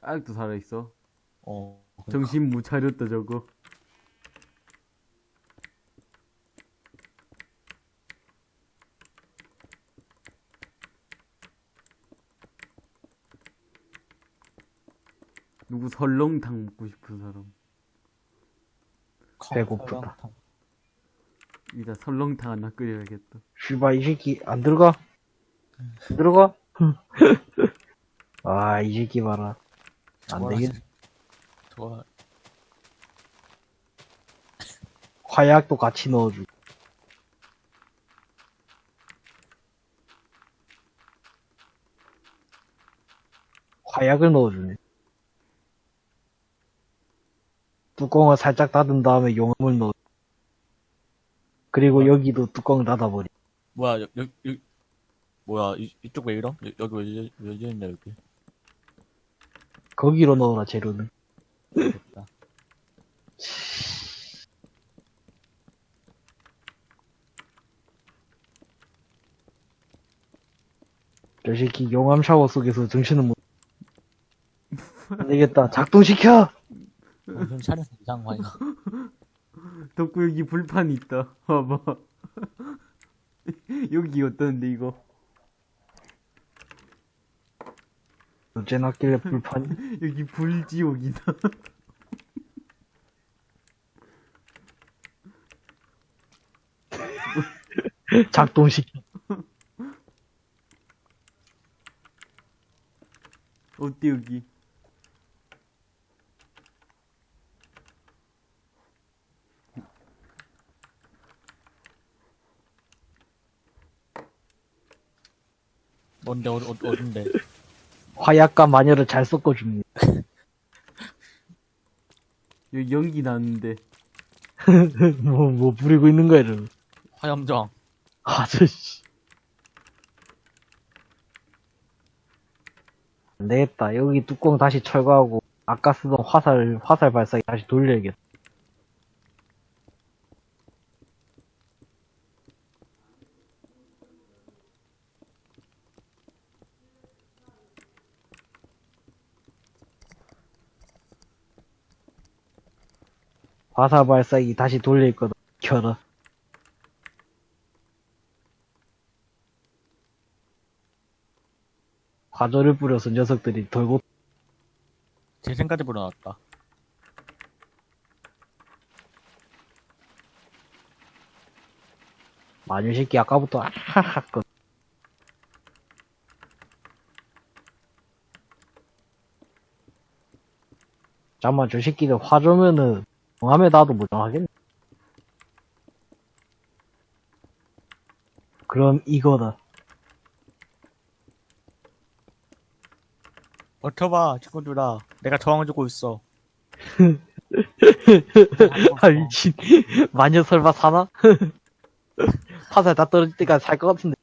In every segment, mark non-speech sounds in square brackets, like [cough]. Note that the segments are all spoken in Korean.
아직도 살아있어. 어. 정신 못 차렸다, 저거. 누구 설렁탕 먹고 싶은 사람. 배고프다. 이따 설렁탕 하나 끓여야겠다. 슈바 이 새끼 안 들어가? 안 들어가? [laughs] 아, 이 새끼 봐라. 안 되겠, 좋아. 화약도 같이 넣어주고. 화약을 넣어주네. 뚜껑을 살짝 닫은 다음에 용암을 넣어. 그리고 여기도 뚜껑을 닫아버리. 뭐야, 여, 여, 여, 뭐야, 이, 이쪽 왜 이럼? 여, 여기 왜, 열- 왜 열렸냐, 여기. 거기로 넣어라, 재료는. 됐다. 저 새끼 용암 샤워 속에서 정신을 못. [laughs] 안 되겠다. 작동시켜! 정신 차려서 이상화야. [laughs] 덕구 여기 불판 있다. 봐봐. [laughs] 여기 어떤데 이거? 어째 났길래 불판이? [laughs] 여기 불지옥이다. [laughs] 작동시켜. 어때 여기? 뭔데, 어, 어, 어딘데? 화약과 마녀를 잘 섞어줍니다. [laughs] 여기 연기 나는데. [laughs] 뭐, 뭐 부리고 있는 거야, 이러면. 화염정. 아저씨. 안 되겠다. 여기 뚜껑 다시 철거하고, 아까 쓰던 화살, 화살 발사기 다시 돌려야겠다. 화살 발사기 다시 돌릴 거다. 켜라. 화조를 뿌려서 녀석들이 돌고 재생까지 불어났다. 마녀 새끼 아까부터 아하하 거. 잠깐만 저 새끼들 화조면은 용암에 놔도 무정하겠네. 그럼 이거다. 버텨봐, 친구들아. 내가 저항해주고 있어. [laughs] 아 미친. 마녀 설마 사나? [laughs] 화살 다 떨어질 때까지 살것 같은데.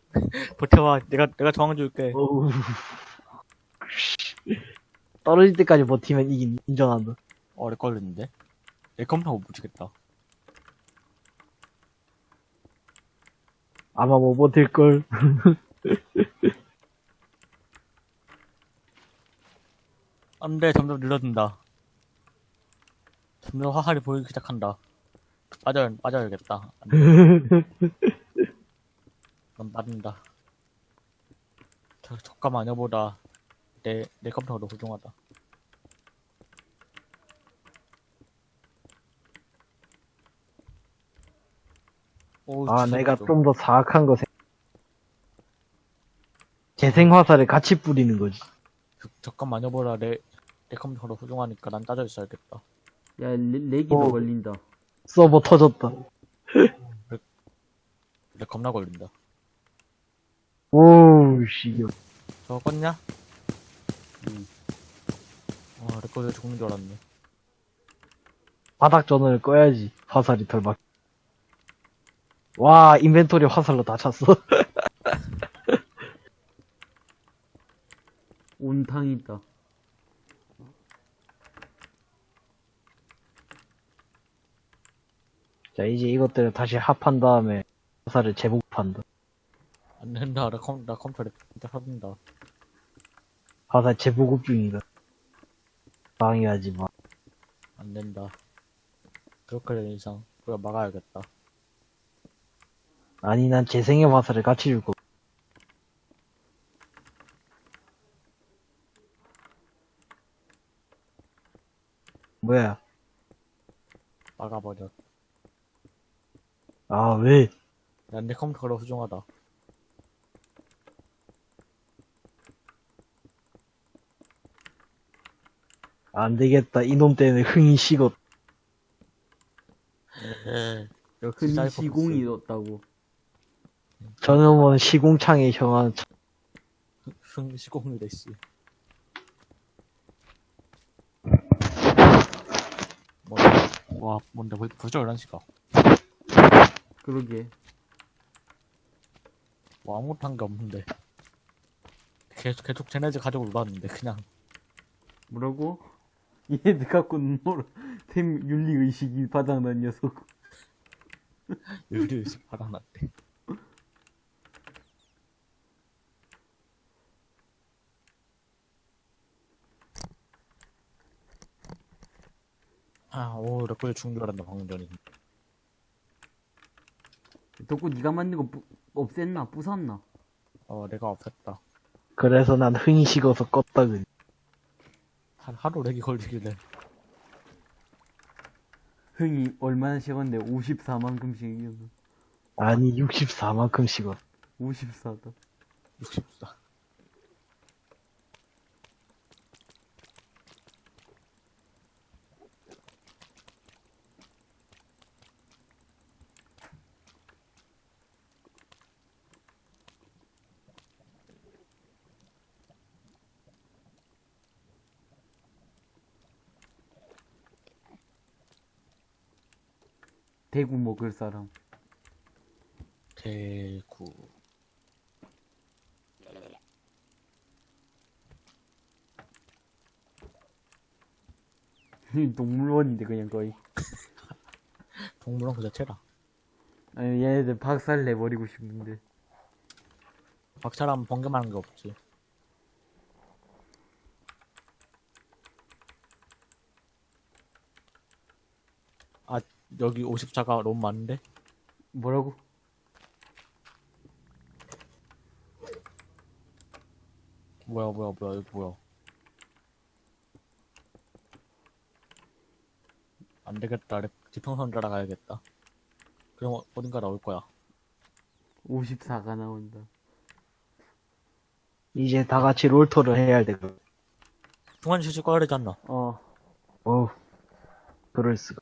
버텨봐, 내가, 내가 저항해줄게. 어우. [laughs] 떨어질 때까지 버티면 이긴 인정한다. 어, 렉 걸렸는데? 내 컴퓨터 못 버티겠다. 아마 못 버틸 걸. [laughs] 안 돼, 점점 늘어든다. 점점 화살이 보이기 시작한다. 빠져, 빠져야겠다. [laughs] 그럼 빠진다. 저, 저가 마녀보다 내, 내 컴퓨터가 더 훌륭하다. 오, 아, 내가 좀- 좀더 사악한 거 생... 재생화살을 같이 뿌리는 거지. 저, 저가 마녀보다 내, 내 컴퓨터가 더 훌륭하니까 난 따져 있어야겠다. 야, 레, 렉이 더 어. 걸린다. 서버 터졌다. 내 겁나 걸린다. 오우, 씨. 저거 껐냐? 응. 와, 내 거에 죽는 줄 알았네. 바닥 전원을 꺼야지. 화살이 덜 막. 와, 인벤토리 화살로 다 찼어. [laughs] 온탕 있다. 자, 이제 이것들을 다시 합한 다음에 화살을 재복판다. 안 된다. 나 컴, 나 컴퓨터 진짜 터진다. 화살 재보급 중이다. 방해하지 마. 안 된다. 그렇게 된 이상, 우리가 막아야겠다. 아니, 난 재생의 화살을 같이 줄 거. 뭐야? 막아버려. 아, 왜? 난 내 컴퓨터가 더 소중하다. 안 되겠다. 이놈 때문에 흥이 식었. 역시 사이코패스. 시공이 떴다고. 저놈은 시공창에 형한 흥, 시공이래, 씨. 뭔데? 와, 뭔데, 벌- 벌써 11시가. 그러게. 뭐 아무것도 한 게 없는데. 계속, 계속 쟤네들 가지고 놀았는데, 그냥. 뭐라고? [laughs] 얘들 갖고 놀아. 템 윤리 의식이 바닥난 녀석. [laughs] 유리의식 바라났대. 아, 오, 렉걸려 죽는 줄 알았다, 방금 전에. 덕구 네가 만든 거 부, 없앴나? 부쉈나? 어, 내가 없앴다. 그래서 난 흥이 식어서 껐다 그래. 한 하루 렉이 걸리길래. 흥이 얼마나 식었는데 54만큼씩 이겨서. 아니 64만큼 식었. 54다. 64. 대구 먹을 사람. 대구. [laughs] 동물원인데 그냥 거의. [laughs] 동물원 그 자체라. 아니 얘네들 박살 내버리고 싶은데. 박사람 번개만 한게 없지. 아, 여기 54가 너무 많은데? 뭐라고? 뭐야, 뭐야, 뭐야, 이거 뭐야. 안 되겠다. 렉- 지평선 따라가야겠다. 그럼 어- 어딘가 나올 거야. 54가 나온다. 이제 다 같이 롤토를 해야 할 때가. 중간 휴식 꺼야 되지 않나? 어. 어우, 그럴 수가.